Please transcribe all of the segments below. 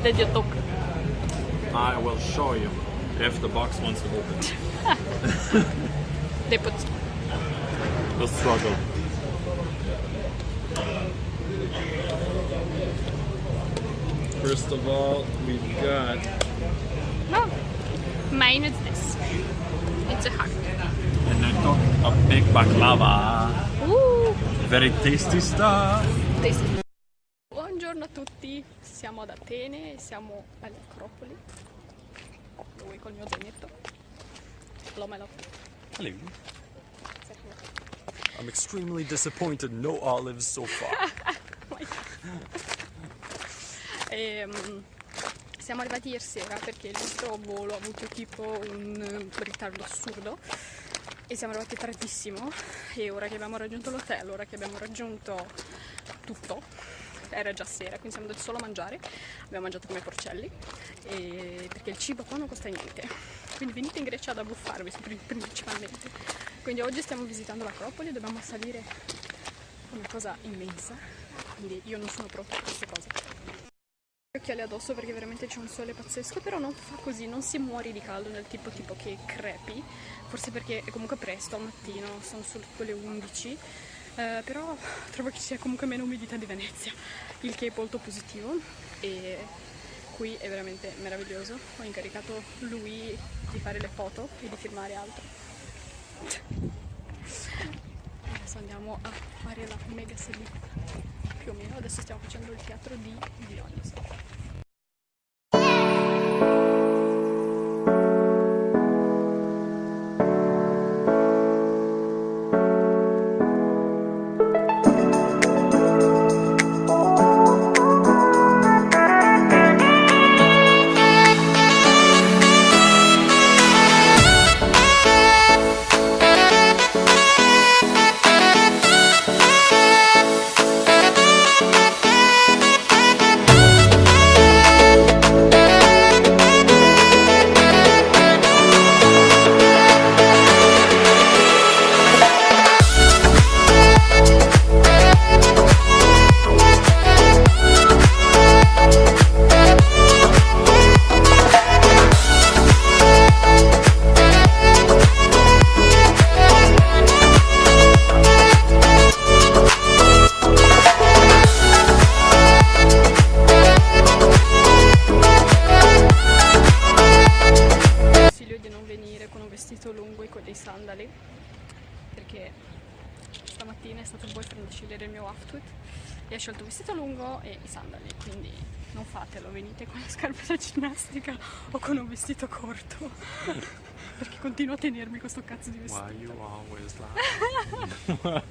What did you took? I will show you if the box wants to open. They put The struggle. First of all, we've got no. Mine is this. It's a hug. and I took a big baklava. Ooh. Very tasty stuff. tasty. Siamo ad Atene, siamo alle Acropoli. Lui col mio zainetto. L'omelo. Hello. I'm extremely disappointed. No olives so far. Ehm, siamo arrivati ieri sera perché il nostro volo ha avuto tipo un ritardo assurdo e siamo arrivati tardissimo e ora che abbiamo raggiunto l'hotel, ora che abbiamo raggiunto tutto, era già sera, quindi siamo andati solo a mangiare, abbiamo mangiato come porcelli e- perché il cibo qua non costa niente, quindi venite in Grecia ad abbuffarvi pri- principalmente. Quindi oggi stiamo visitando l'Acropoli, dobbiamo salire una cosa immensa, quindi io non sono pronta per queste cose. Occhiali addosso perché veramente c'è un sole pazzesco, però non fa così, non si muore di caldo nel tipo tipo che crepi, forse perché è comunque presto al mattino, sono solo le 11, eh, però trovo che sia comunque meno umidità di Venezia, il che è molto positivo e qui è veramente meraviglioso. Ho incaricato lui di fare le foto e di filmare altro. Adesso andiamo a fare la mega salita più o meno, adesso stiamo facendo il teatro di Dionysos. Con un vestito corto perché continuo a tenermi questo cazzo di vestito Why you always lie?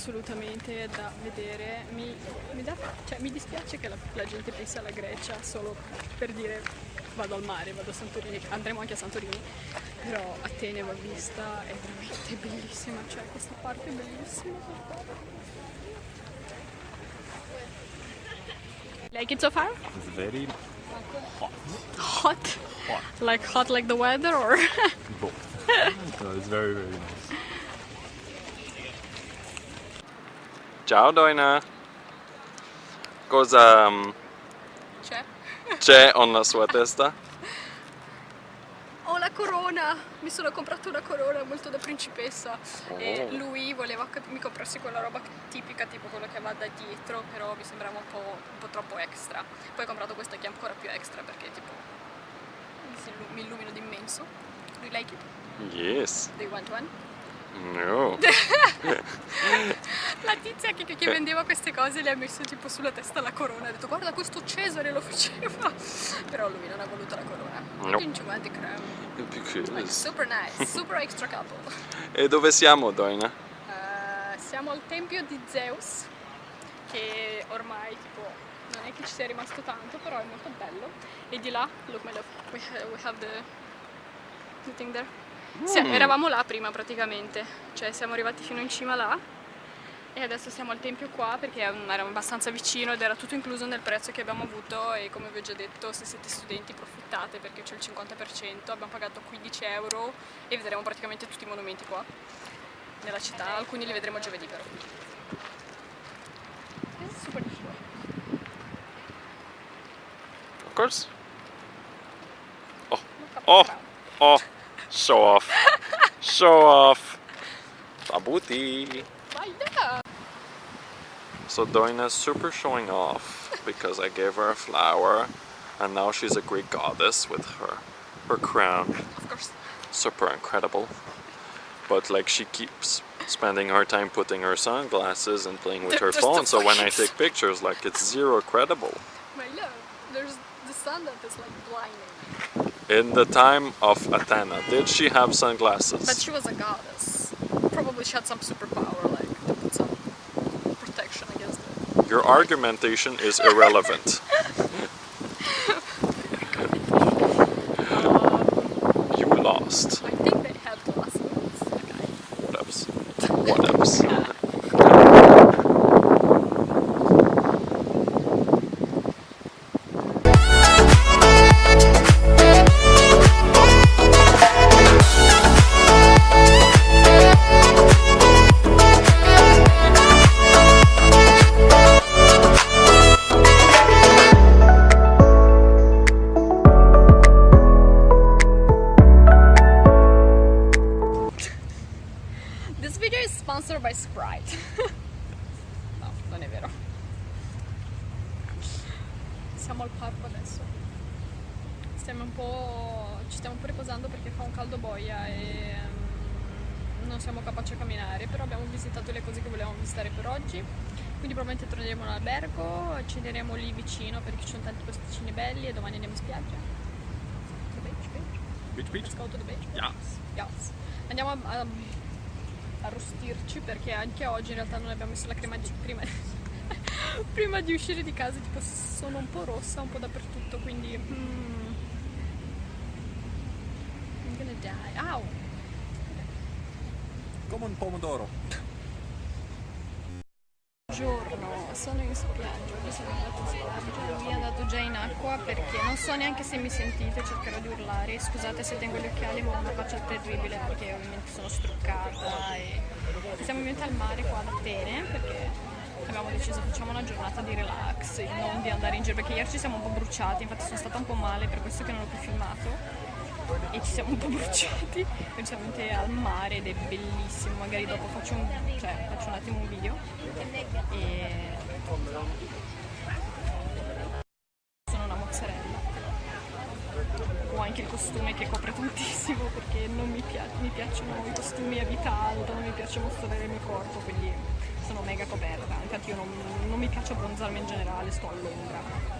Assolutamente da vedere. Mi, mi dà- cioè, mi dispiace che la, la gente pensi alla Grecia solo per dire vado al mare, vado a Santorini, andremo anche a Santorini, però Atene va vista, è veramente bellissima, cioè questa parte è bellissima. Like it so far? It's very Hot? Like hot like the weather or? both. no, it's very very nice. Ciao Doina. Cosa um, C'è? c'è sulla sua testa? Ho la corona! Mi sono comprato una corona molto da principessa e Oh. lui voleva che mi comprassi quella roba tipica, tipo quello che va da dietro, però mi sembrava un po', un po' troppo extra. Poi ho comprato questo che è ancora più extra perché tipo mi illumino d'immenso. Do you like it? Yes. Do you want one? No. La tizia che, che vendeva queste cose le ha messo tipo sulla testa la corona, ha detto guarda questo Cesare lo faceva, però lui non ha voluto la corona. No. Didn't you want the crown? Like, Because. super nice, super extra couple. E dove siamo Doina? Eh, siamo al tempio di Zeus, che ormai tipo non è che ci sia rimasto tanto, però è molto bello. E di là, look my love, we ha- we have the, the thing there. Sì, Mm. eravamo là prima praticamente, cioè siamo arrivati fino in cima là e adesso siamo al tempio qua perché eravamo abbastanza vicino ed era tutto incluso nel prezzo che abbiamo avuto e come vi ho già detto se siete studenti approfittate perché c'è il 50%, abbiamo pagato 15 euro e vedremo praticamente tutti i monumenti qua nella città, alcuni li vedremo giovedì però. This is super difficult. Of course. Oh. the crowd. Oh, show off. Show off. Yeah! So Doina's super showing off because I gave her a flower and now she's a Greek goddess with her her crown. Of course. Super incredible. But like she keeps spending her time putting her sunglasses and playing with There- her phone so when I take pictures like it's zero credible. My love, there's the sun that is like blinding. In the time of Athena, did she have sunglasses? But she was a goddess. Probably she had some superpower, like to put some protection against it. Your argumentation is irrelevant. probabilmente torneremo in albergo, accenderemo lì vicino perché ci sono tanti posticini belli e domani andiamo in spiaggia. The beach, beach. Beach, beach. Let's go to the beach. Yes. Yes. Andiamo a, a arrostirci perché anche oggi in realtà non abbiamo messo la crema di prima, prima di uscire di casa tipo sono un po' rossa un po' dappertutto quindi mm, I'm gonna die Au! Come un pomodoro. Buongiorno, sono in spiaggia, oggi sono andata in spiaggia, lui è andato già in acqua perché non so neanche se mi sentite, cercherò di urlare, scusate se tengo gli occhiali ma ho una faccia terribile perché ovviamente sono struccata e siamo venuti al mare qua ad Atene perché abbiamo deciso facciamo una giornata di relax e non di andare in giro perché ieri ci siamo un po' bruciati, infatti sono stata un po' male per questo che non ho più filmato e ci siamo un po' bruciati, venuti al mare ed è bellissimo, magari dopo faccio un, cioè, faccio un attimo un video. E sono una mozzarella. Ho anche il costume che copre tantissimo perché non mi, pia- mi piacciono i costumi a vita alta non mi piace mostrare il mio corpo quindi sono mega coperta. Infatti io non, non mi piace abbronzarmi in generale sto all'ombra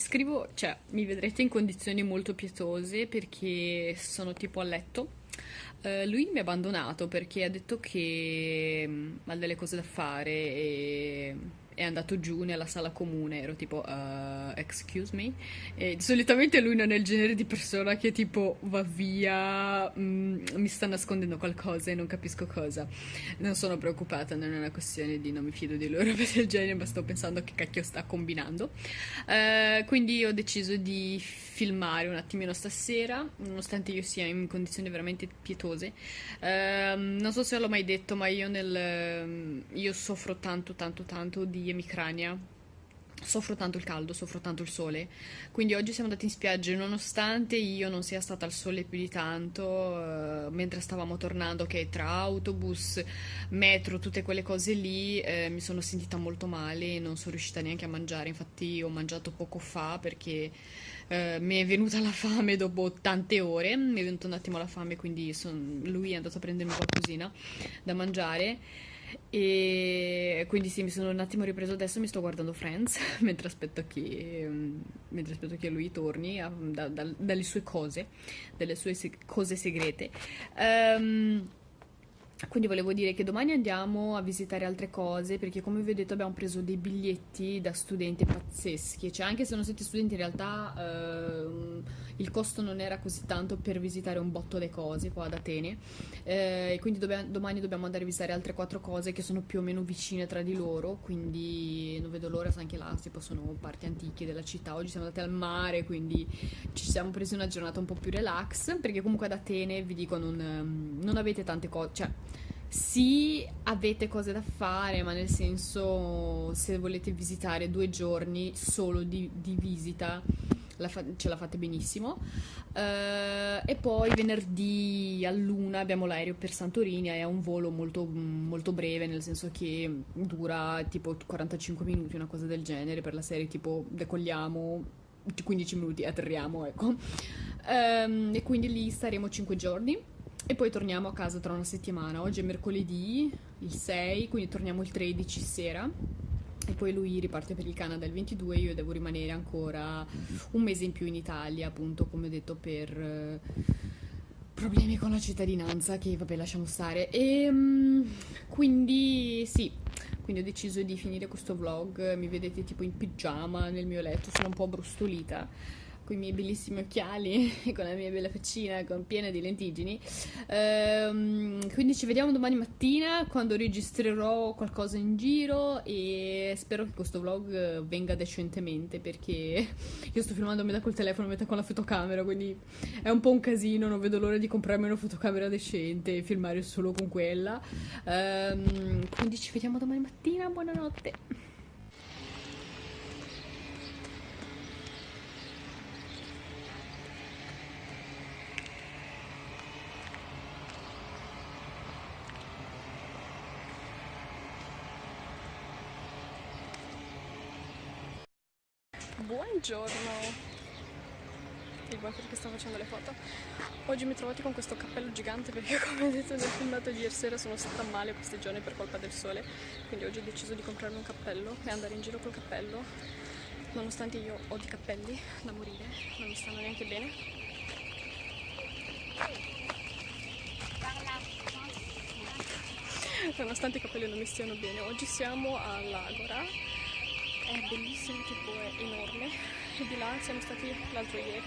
scrivo, cioè mi vedrete in condizioni molto pietose perché sono tipo a letto. Eh, lui mi ha abbandonato perché ha detto che mm, ha delle cose da fare e è andato giù nella sala comune. Ero tipo, uh, excuse me? E solitamente lui non è il genere di persona che tipo va via, mm, mi sta nascondendo qualcosa e non capisco cosa. Non sono preoccupata, non è una questione di non mi fido di lui o roba del genere, ma sto pensando che cacchio sta combinando. Eh, quindi ho deciso di filmare un attimino stasera, nonostante io sia in condizioni veramente pietose. Eh, non so se l'ho mai detto, ma io, nel, io soffro tanto, tanto, tanto di emicrania. Soffro tanto il caldo, soffro tanto il sole, quindi oggi siamo andati in spiaggia nonostante io non sia stata al sole più di tanto, eh, mentre stavamo tornando che tra autobus, metro, tutte quelle cose lì, eh, mi sono sentita molto male e non sono riuscita neanche a mangiare, infatti ho mangiato poco fa perché eh, mi è venuta la fame dopo tante ore, mi è venuta un attimo la fame, quindi son... lui è andato a prendermi qualcosina da mangiare. E quindi sì, mi sono un attimo ripreso adesso, mi sto guardando Friends mentre aspetto che, mm, mentre aspetto che lui torni a, da, da, dalle sue cose, dalle sue se cose segrete. Um, quindi volevo dire che domani andiamo a visitare altre cose perché come vi ho detto abbiamo preso dei biglietti da studenti pazzeschi, cioè anche se non siete studenti in realtà eh, il costo non era così tanto per visitare un botto di cose qua ad Atene. Eh, quindi dobbiamo, domani dobbiamo andare a visitare altre quattro cose che sono più o meno vicine tra di loro, quindi non vedo l'ora, anche là tipo sono parti antiche della città, oggi siamo andati al mare quindi ci siamo presi una giornata un po' più relax perché comunque ad Atene vi dico non, non avete tante cose, cioè sì, avete cose da fare, ma nel senso, se volete visitare due giorni solo di, di visita, la fa- ce la fate benissimo. Uh, e poi venerdì a luna abbiamo l'aereo per Santorini, è un volo molto, molto breve, nel senso che dura tipo 45 minuti, una cosa del genere, per la serie tipo decolliamo 15 minuti, atterriamo, ecco. Um, e quindi lì staremo 5 giorni e poi torniamo a casa tra una settimana. Oggi è mercoledì, il 6, quindi torniamo il 13 sera. E poi lui riparte per il Canada il 22, io devo rimanere ancora un mese in più in Italia, appunto, come ho detto, per eh, problemi con la cittadinanza, che vabbè lasciamo stare. E um, quindi sì, quindi ho deciso di finire questo vlog, mi vedete tipo in pigiama nel mio letto, sono un po' brustolita con i miei bellissimi occhiali, con la mia bella faccina con piena di lentiggini. Ehm, quindi ci vediamo domani mattina quando registrerò qualcosa in giro e spero che questo vlog venga decentemente perché io sto filmando metà col telefono, metà con la fotocamera, quindi è un po' un casino, non vedo l'ora di comprarmi una fotocamera decente e filmare solo con quella. Ehm, quindi ci vediamo domani mattina, buonanotte! Buongiorno! Il water che sta facendo le foto. Oggi mi trovate con questo cappello gigante perché come detto nel filmato di ieri sera sono stata male questi giorni per colpa del sole. Quindi oggi ho deciso di comprarmi un cappello e andare in giro col cappello. Nonostante io ho di cappelli da morire, non mi stanno neanche bene. Nonostante i capelli non mi stiano bene, oggi siamo all'Agora è bellissimo, tipo è enorme. E di là siamo stati l'altro ieri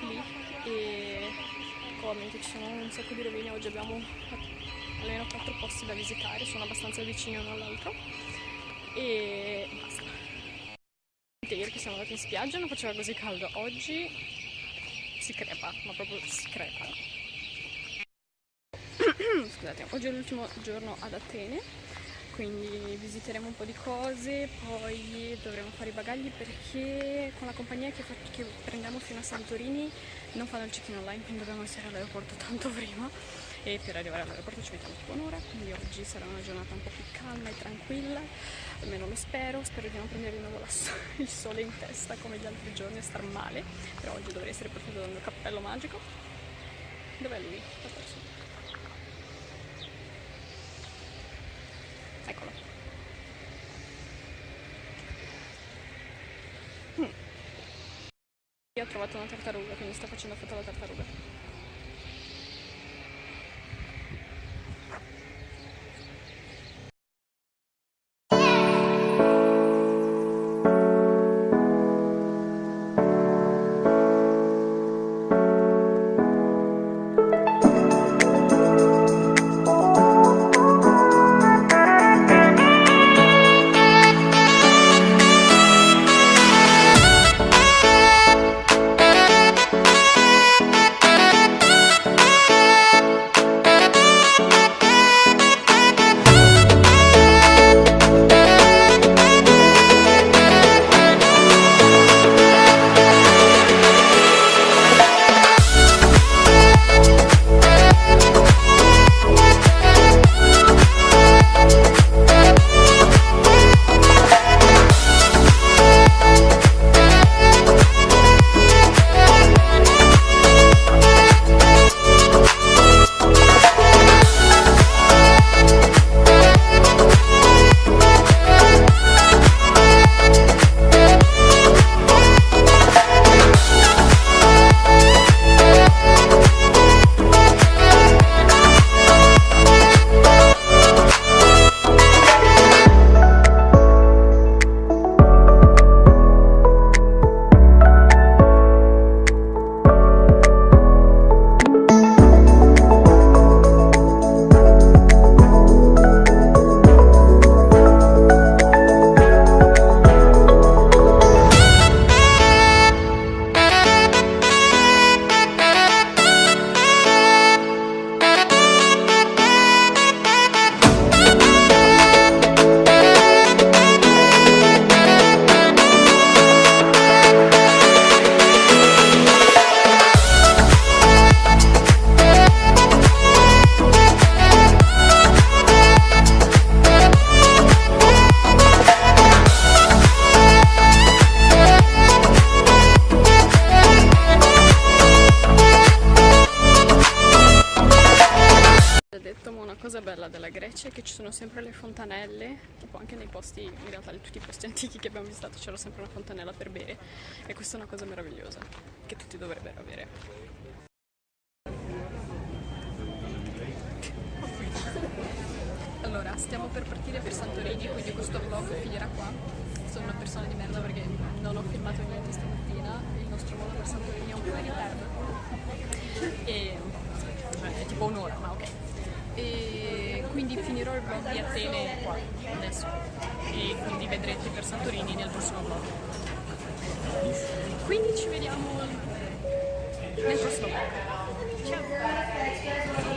lì e come ci sono un sacco di rovine, oggi abbiamo almeno quattro posti da visitare, sono abbastanza vicini uno all'altro. E basta. Ieri che siamo andati in spiaggia non faceva così caldo, oggi si crepa, ma proprio si crepa. Scusate, oggi è l'ultimo giorno ad Atene quindi visiteremo un po' di cose, poi dovremo fare i bagagli perché con la compagnia che, che prendiamo fino a Santorini non fanno il check-in online, quindi dobbiamo essere all'aeroporto tanto prima e per arrivare all'aeroporto ci mettiamo tipo un'ora, quindi oggi sarà una giornata un po' più calma e tranquilla, almeno lo spero, spero di non prendere di nuovo il sole in testa come gli altri giorni e star male, però oggi dovrei essere partito dal mio cappello magico. Dov'è lui? L'ha Eccolo. Trovato una tartaruga, quindi sta facendo foto alla tartaruga. Nei posti, in realtà in tutti i posti antichi che abbiamo visitato c'era sempre una fontanella per bere e questa è una cosa meravigliosa che tutti dovrebbero avere. Allora, stiamo per partire per Santorini, quindi questo vlog finirà qua. Sono una persona di merda perché non ho filmato niente stamattina, il nostro volo per Santorini è un po' in ritardo. E cioè, è tipo un'ora, ma ok. E quindi finirò il vlog di Atene qua, adesso. E quindi vedrete per Santorini nel prossimo vlog. Quindi ci vediamo nel prossimo vlog. Ciao!